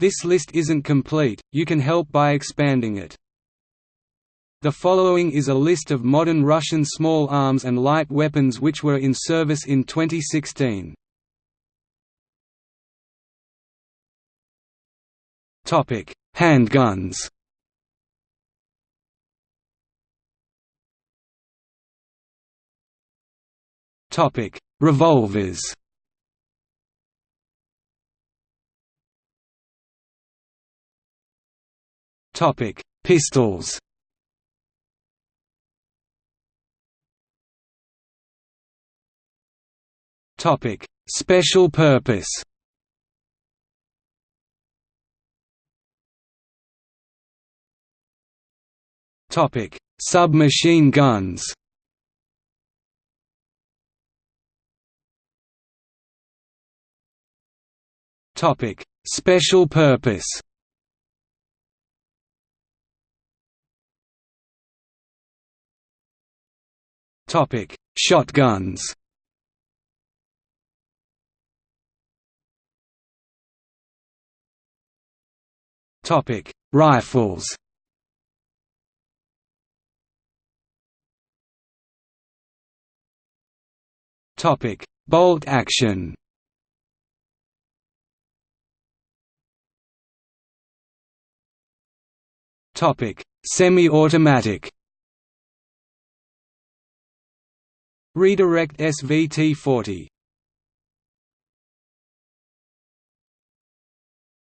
This list isn't complete, you can help by expanding it. The following is a list of modern Russian small arms and light weapons which were in service in 2016. Topic: Handguns. Topic: Revolvers. Topic: Pistols. Topic: Special purpose. Topic: Submachine guns. Topic: Special purpose. Topic: Shotguns. Topic: Rifles. Topic: Bolt action. Topic: Semi-automatic. Redirect SVT-40.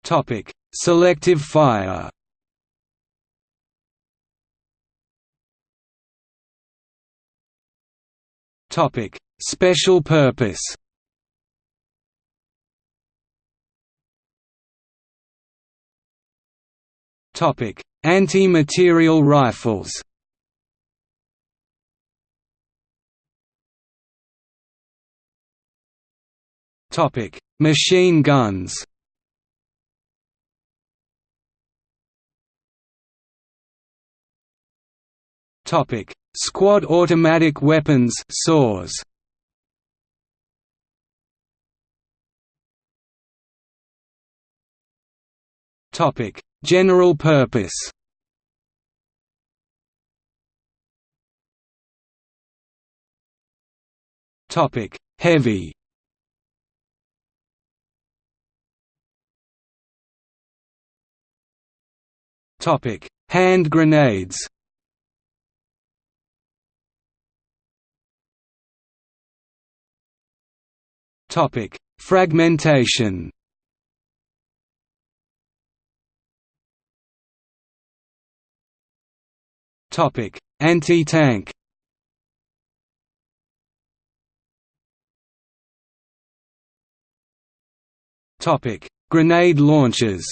Topic: Selective fire. Topic: Special purpose. Topic: Anti-material rifles. Topic: Machine guns. Topic: Squad automatic weapons (SAWs). Topic: General purpose. Topic: Heavy. Hand grenades. Topic: Fragmentation. Topic: Anti-tank. Topic: Grenade launchers.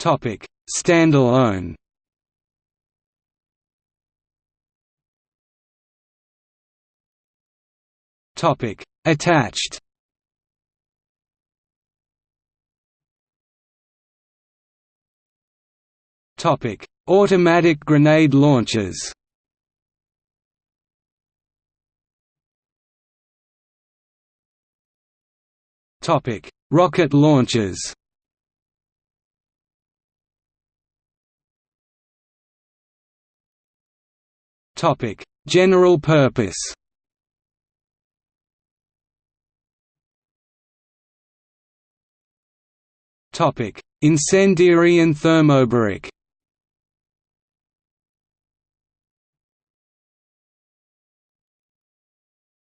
Topic: Standalone. Topic: Attached. Topic: Automatic grenade launchers. Topic: Rocket launchers. Topic: General purpose. Topic: Incendiary and thermobaric.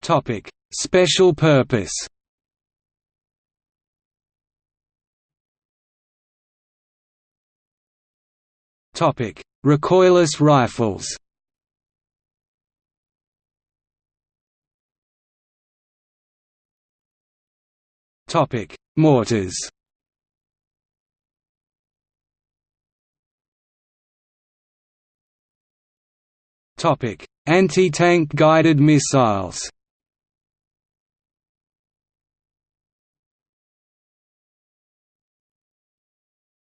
Topic: Special purpose. Topic: Recoilless rifles. Topic: Mortars. Topic: Anti-tank guided missiles.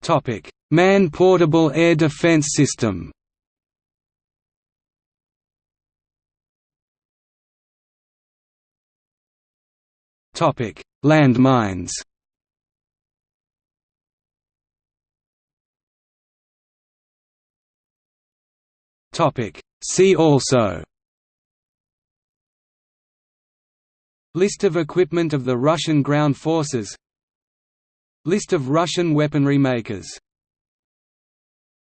Topic: Man-portable air defense system. Landmines. See also. List of equipment of the Russian ground forces. List of Russian weaponry makers